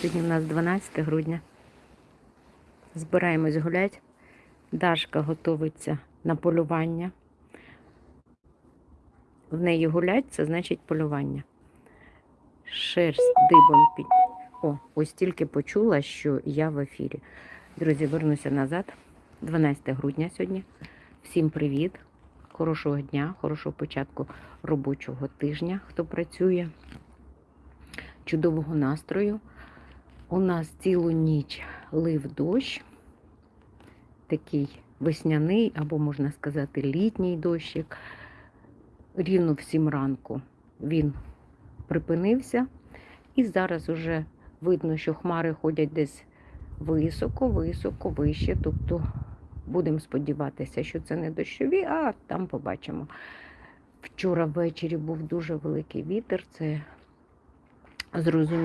Сьогодні у нас 12 грудня. Збираємось гуляти. Дашка готується на полювання. В неї гулять, це значить полювання. Шерсть дибом під. О, ось тільки почула, що я в ефірі. Друзі, вернуся назад. 12 грудня сьогодні. Всім привіт. Хорошого дня, хорошого початку робочого тижня, хто працює. Чудового настрою. У нас цілу ніч лив дощ, такий весняний, або, можна сказати, літній дощик. Рівно в сім ранку він припинився, і зараз уже видно, що хмари ходять десь високо, високо, вище. Тобто будемо сподіватися, що це не дощові, а там побачимо. Вчора ввечері був дуже великий вітер, це зрозуміло.